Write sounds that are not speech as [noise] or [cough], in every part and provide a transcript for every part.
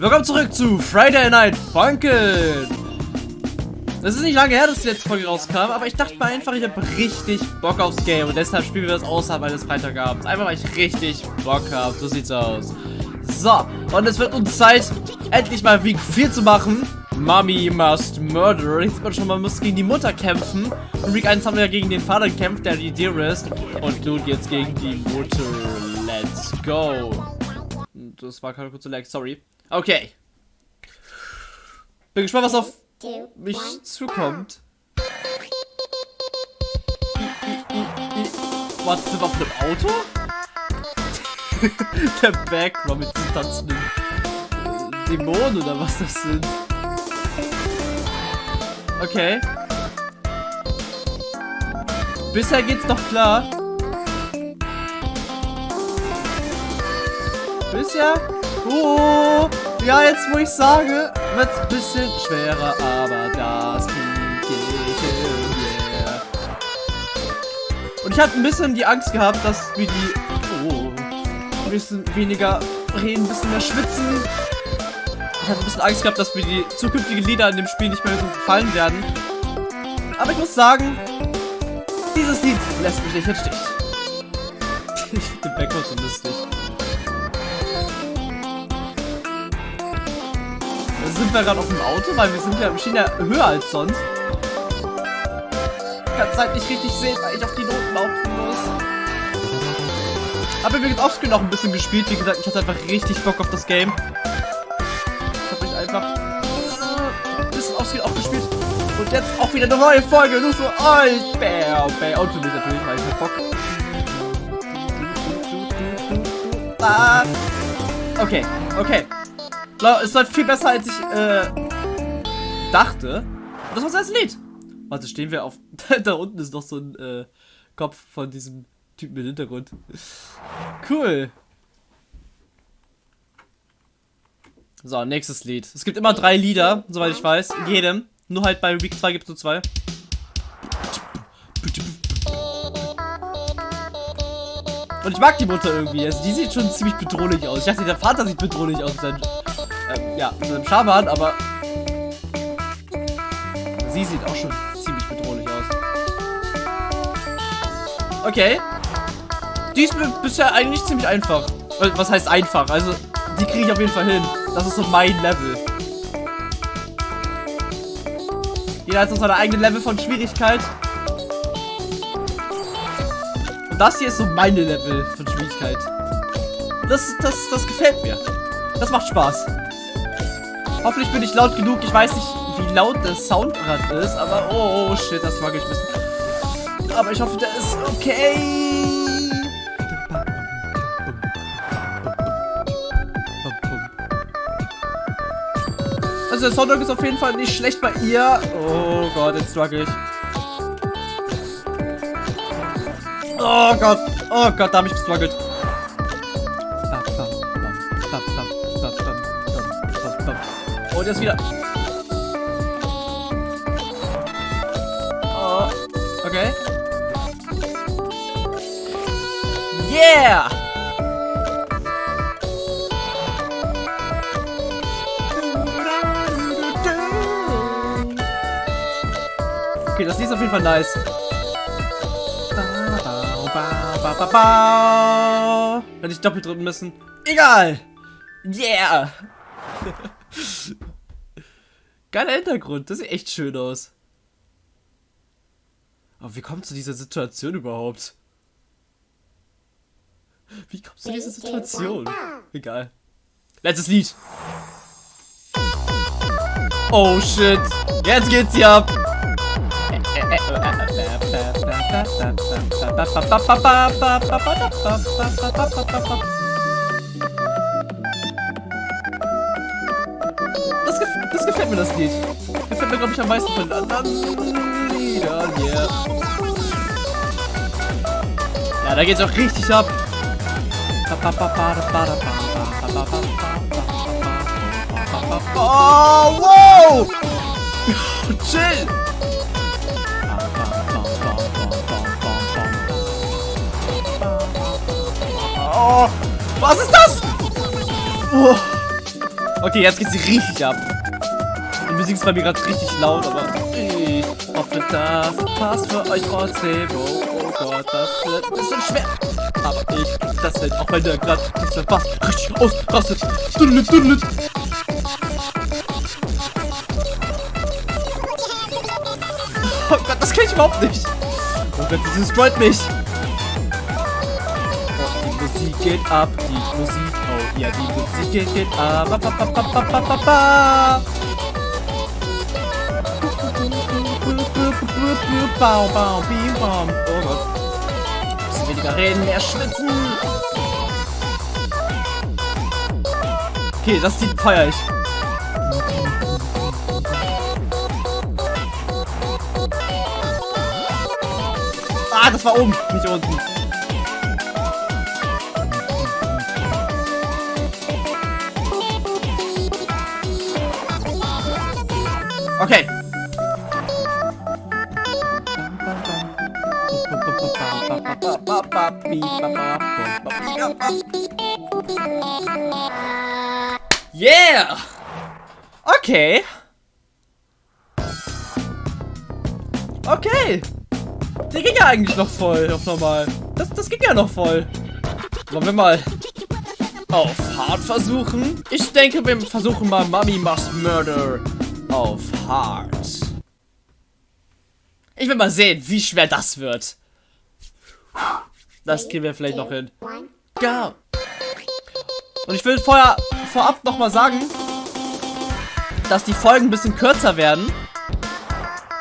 Willkommen zurück zu Friday Night Funkin'. Es ist nicht lange her, dass die letzte Folge rauskam, aber ich dachte mir einfach, ich habe richtig Bock aufs Game und deshalb spielen wir das außerhalb eines Freitagabends. Einfach, weil ich richtig Bock habe. So sieht's aus. So, und es wird uns Zeit, endlich mal Week 4 zu machen. Mommy must murder. Jetzt wird schon, man muss gegen die Mutter kämpfen. Und Week 1 haben wir ja gegen den Vater gekämpft, der die Dearest. Und nun jetzt gegen die Mutter. Let's go. Das war keine kurze Lag, sorry. Okay. Bin gespannt, was auf mich zukommt. Was, sind wir auf einem Auto? [laughs] Der Background mit diesen tanzenden Dämonen oder was das sind. Okay. Bisher geht's noch klar. Bisher? Oh, ja, jetzt wo ich sage, wird's ein bisschen schwerer, aber das kriege ich hin, yeah. Und ich hatte ein bisschen die Angst gehabt, dass wir die, oh, ein bisschen weniger reden, ein bisschen mehr schwitzen. Ich hatte ein bisschen Angst gehabt, dass mir die zukünftigen Lieder in dem Spiel nicht mehr so gefallen werden. Aber ich muss sagen, dieses Lied lässt mich nicht im Stich. [laughs] Ich den Background so lustig. Sind wir gerade auf dem Auto? Weil wir sind ja, stehen ja höher als sonst. Ich kann es halt nicht richtig sehen, weil ich auf die Noten laufen muss. Habe übrigens offscreen noch ein bisschen gespielt. Wie gesagt, ich hatte einfach richtig Bock auf das Game. Ich habe mich einfach ein bisschen offscreen auch gespielt. Und jetzt auch wieder eine neue Folge, nur für euch. Bäh, bäh. Und für mich natürlich, weil ich hab Bock. Ah. Okay, okay. Es läuft viel besser, als ich äh, dachte. Und das war das Lied. Warte, stehen wir auf... [laughs] da unten ist noch so ein äh, Kopf von diesem Typen im Hintergrund. Cool. So, nächstes Lied. Es gibt immer drei Lieder, soweit ich weiß. In jedem. Nur halt bei Week 2 gibt es nur zwei. Und ich mag die Mutter irgendwie. Also die sieht schon ziemlich bedrohlich aus. Ich dachte, der Vater sieht bedrohlich aus. Sein, ähm, ja, mit seinem Schaban, aber sie sieht auch schon ziemlich bedrohlich aus. Okay. Die ist bisher eigentlich ziemlich einfach. Was heißt einfach? Also, die kriege ich auf jeden Fall hin. Das ist so mein Level. Jeder hat so seine eigene Level von Schwierigkeit. Und das hier ist so meine Level von Schwierigkeit. Das, das, das gefällt mir. Das macht Spaß. Hoffentlich bin ich laut genug. Ich weiß nicht, wie laut der Soundrad ist, aber oh, shit, das mag ich wissen. Aber ich hoffe, der ist okay. Also der Soundtrack ist auf jeden Fall nicht schlecht bei ihr. Oh Gott, jetzt struggle ich. Oh Gott. Oh Gott, da habe ich gestruggelt. Und jetzt wieder. Oh. Okay. Yeah! Okay, das ist auf jeden Fall nice. Hätte ich doppelt drücken müssen. Egal. Yeah. [laughs] Geiler Hintergrund. Das sieht echt schön aus. Aber wie kommt zu dieser Situation überhaupt? Wie kommst du zu dieser Situation? Egal. Letztes Lied. Oh shit. Jetzt geht's hier ab. Das, gef das gefällt mir, das Lied. Gefällt mir, glaube ich, am meisten von den anderen Liedern, yeah. Ja, da geht's auch richtig ab. Oh, wow! Chill! Oh, was ist das? Oh. Okay, jetzt geht sie richtig ab. Die Musik ist bei mir gerade richtig laut, aber ich hoffe, das passt für euch trotzdem. Oh, oh Gott, das wird ein bisschen schwer. Aber ich das hin, auch wenn der gerade dieser Bass richtig ausrastet. Duddel, duddel. Oh Gott, das kann ich überhaupt nicht. Oh Gott, das destroyt mich. Oh, die Musik geht ab, die Musik, oh ja, die Musik geht, geht ab. Ba, ba, ba, ba, ba, ba, ba, ba. Bau, bau, bam. Oh Gott. Bisschen weniger reden, mehr schwitzen. Okay, das Lied feier ich. Ah, das war oben, nicht unten. Okay. Yeah! Okay. Okay. Der ging ja eigentlich noch voll auf normal. Das, das ging ja noch voll. Wollen wir mal auf hart versuchen? Ich denke, wir versuchen mal Mummy Must Murder auf hart. Ich will mal sehen, wie schwer das wird. Das kriegen wir vielleicht noch hin. Go! Und ich will vorher vorab nochmal sagen, dass die Folgen ein bisschen kürzer werden.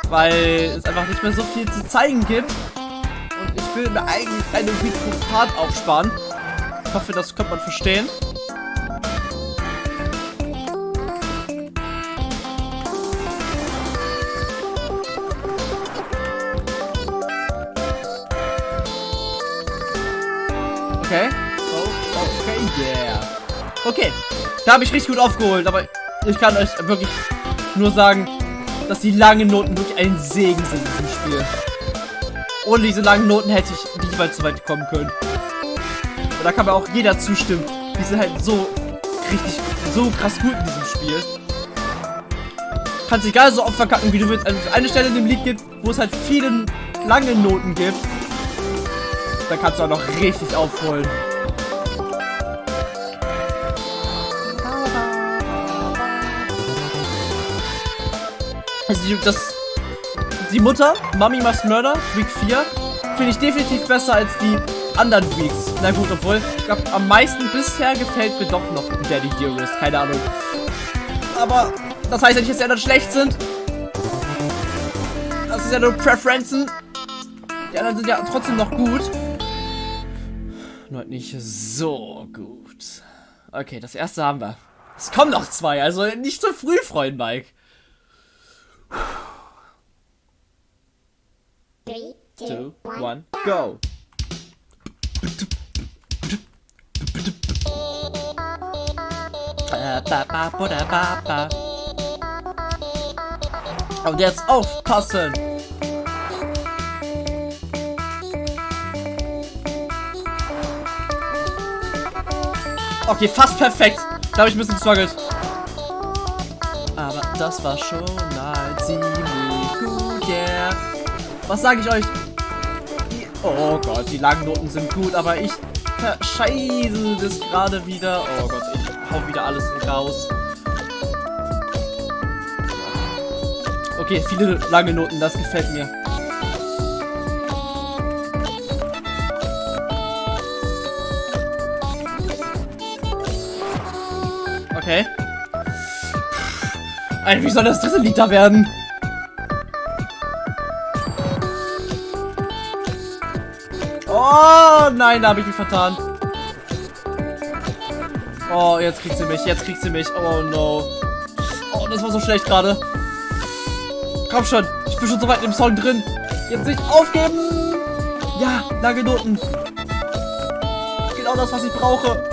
Weil es einfach nicht mehr so viel zu zeigen gibt. Und ich will mir eigentlich eine Week Part aufsparen. Ich hoffe, das könnte man verstehen. Okay. Okay. Da habe ich richtig gut aufgeholt, aber ich kann euch wirklich nur sagen, dass die langen Noten wirklich ein Segen sind in diesem Spiel. Ohne diese langen Noten hätte ich nicht mal zu weit kommen können. Und da kann mir auch jeder zustimmen. Die sind halt so richtig, so krass gut in diesem Spiel. Kannst egal so oft verkacken, wie du willst. Also eine Stelle in dem Lied gibt, wo es halt viele lange Noten gibt. Da kannst du auch noch richtig aufholen. Also das, die Mutter, Mummy Must Murder, Week 4, finde ich definitiv besser als die anderen Weeks. Na gut, obwohl, ich glaube, am meisten bisher gefällt mir doch noch Daddy Dearest. Keine Ahnung. Aber das heißt ja nicht, dass die anderen schlecht sind. Das ist ja nur Preferenzen. Die anderen sind ja trotzdem noch gut. Nur nicht so gut. Okay, das erste haben wir. Es kommen noch zwei, also nicht zu früh freuen, Mike. Three, two, one, go. Und jetzt aufpassen. Okay, fast perfekt. Da habe ich ein bisschen gestruggelt. Aber das war schon Was sage ich euch? Oh Gott, die langen Noten sind gut, aber ich verscheiße das gerade wieder. Oh Gott, ich hau wieder alles raus. Okay, viele lange Noten, das gefällt mir. Okay. Alter, wie soll das dritte Lied da werden? Oh nein, da habe ich mich vertan. Oh, jetzt kriegt sie mich, jetzt kriegt sie mich. Oh no. Oh, das war so schlecht gerade. Komm schon, ich bin schon so weit im Song drin. Jetzt nicht aufgeben. Ja, lange Noten. Genau das, was ich brauche.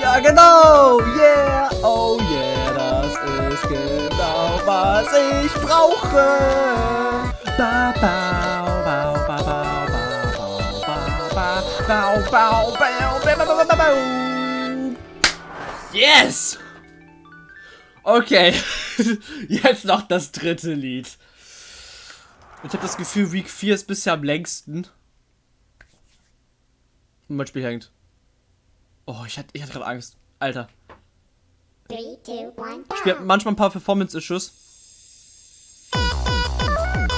Ja, genau. Yeah. Oh yeah, das ist genau, was ich brauche. Ba, Bau, bau, bau, bau, bau, bau, bau. Yes! Okay. [laughs] Jetzt noch das dritte Lied. Ich habe das Gefühl, Week 4 ist bisher am längsten. Und mein Spiel hängt. Oh, ich hatte, ich hatte gerade Angst. Alter. Three, two, one, ich spiele manchmal ein paar Performance-Issues.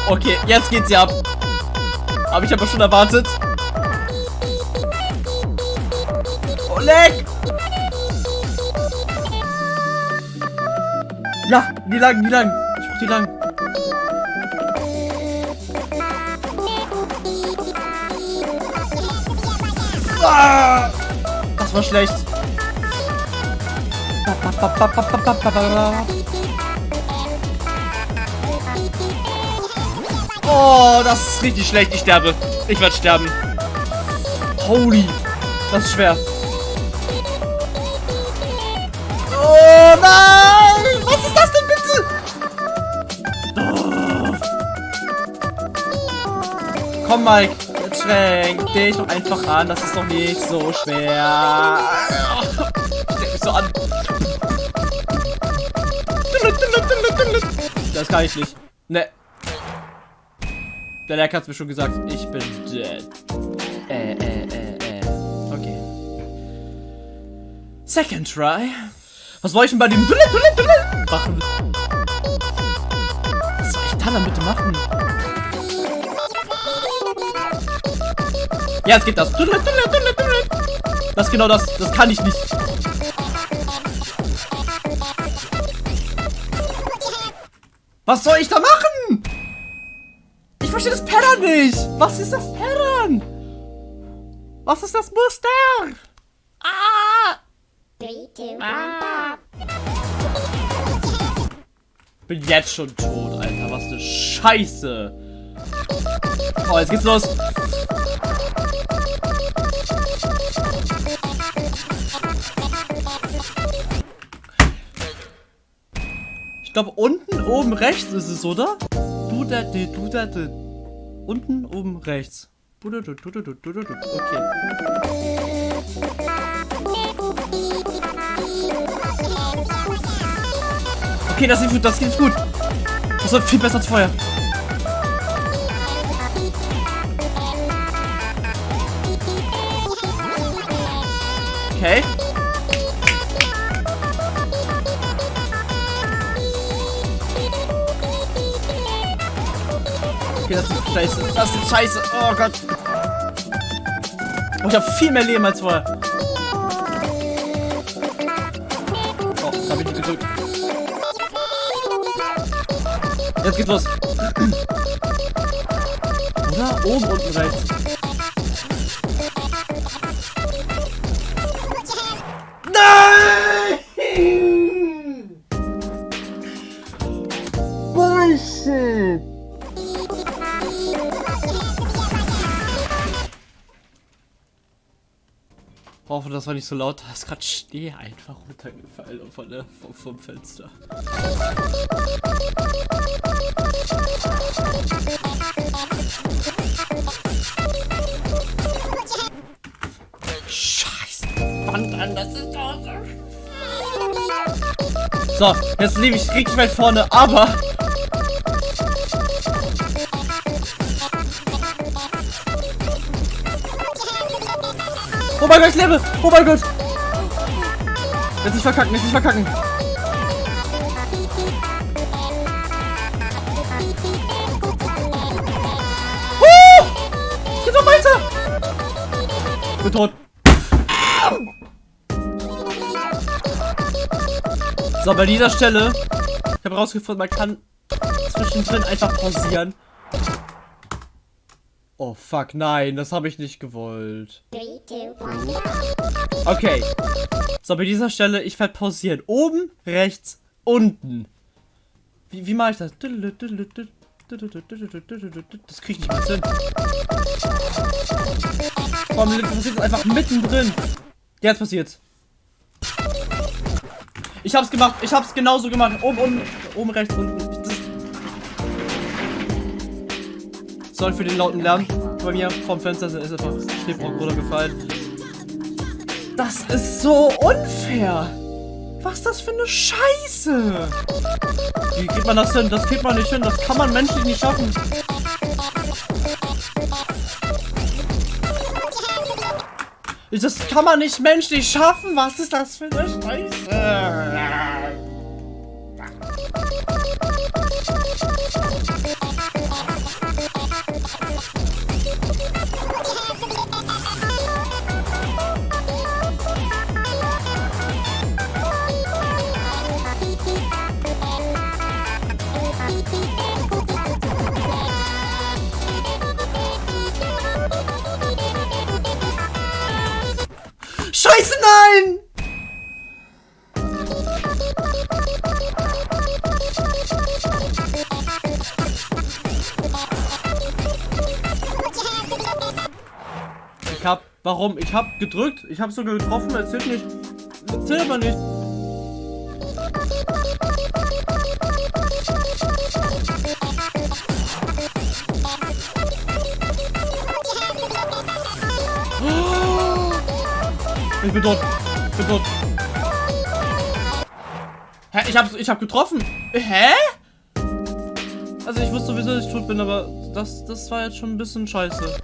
Okay, jetzt geht sie ab. Aber ich aber schon erwartet. Leck! Ja, die lang, die lang. Ich brauch die lang. Ah, das war schlecht. Oh, das ist richtig schlecht. Ich sterbe. Ich werde sterben. Holy. Das ist schwer. Nein! Was ist das denn bitte? Oh. Komm, Mike. Schränk dich doch einfach an. Das ist doch nicht so schwer. Steck mich so an. Das kann ich nicht. Ne. Der Leck hat mir schon gesagt, ich bin dead. Äh, äh, äh, äh. Okay. Second try. Was soll ich denn bei dem Dulle, Dulle, Dulle machen? Was soll ich da dann bitte machen? Ja, jetzt geht das. Dulle, Dulle, Dulle, Dulle. Das ist genau das. Das kann ich nicht. Was soll ich da machen? Ich verstehe das Pattern nicht. Was ist das Pattern? Was ist das Muster? Ah! Three, two, ah. Bin jetzt schon tot, Alter. Was eine Scheiße. Oh, jetzt geht's los. Ich glaube, unten oben rechts ist es, oder? Du da, du da, du. Unten oben rechts. Okay. Okay, das geht gut, das geht gut. Das wird viel besser als vorher. Okay. Okay, das ist scheiße. Das ist scheiße. Oh Gott. Oh, ich habe viel mehr Leben als vorher. Oh, da bin ich gedrückt. Jetzt geht's los. Oder? Oben, unten, rechts. Nein! Bullshit! Hoffe, das war nicht so laut. Da ist gerade Schnee einfach runtergefallen von der, vom, vom Fenster. So. Jetzt lebe ich richtig weit vorne, aber Oh mein Gott, ich lebe! Oh mein Gott! Jetzt nicht verkacken, jetzt nicht verkacken! Uh! Geht noch weiter! Ich bin tot. So, bei dieser Stelle, ich habe rausgefunden, man kann zwischendrin einfach pausieren. Oh fuck, nein, das habe ich nicht gewollt. Okay. So, bei dieser Stelle, ich werde pausieren. Oben, rechts, unten. Wie, wie mache ich das? Das kriege ich nicht hin. Vor allem passiert das einfach mittendrin. Jetzt passiert's. Ich hab's gemacht. Ich hab's genauso gemacht. Oben, unten, oben, rechts, unten. Sorry für den lauten Lärm. Bei mir vom Fenster ist einfach Schneebrocken runtergefallen. Das ist so unfair. Was ist das für eine Scheiße? Wie kriegt man das hin? Das kriegt man nicht hin. Das kann man menschlich nicht schaffen. Das kann man nicht menschlich schaffen. Was ist das für eine Scheiße? Warum? Ich hab gedrückt, ich hab sogar getroffen, erzählt nicht. Erzählt aber nicht. Ich bin tot. Ich bin tot. Hä? Ich hab, ich hab getroffen. Hä? Also ich wusste sowieso, dass ich tot bin, aber das, das war jetzt schon ein bisschen scheiße.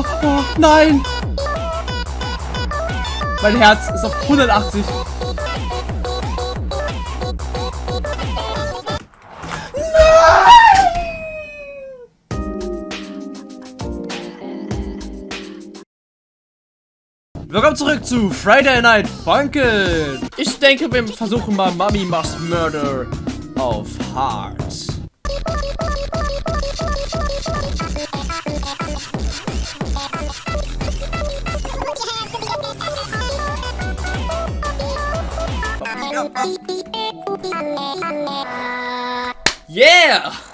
Oh, oh, nein! Mein Herz ist auf 180. Willkommen zurück zu Friday Night Funkin'. Ich denke, wir versuchen mal Mummy Must Murder auf Hard. Yeah!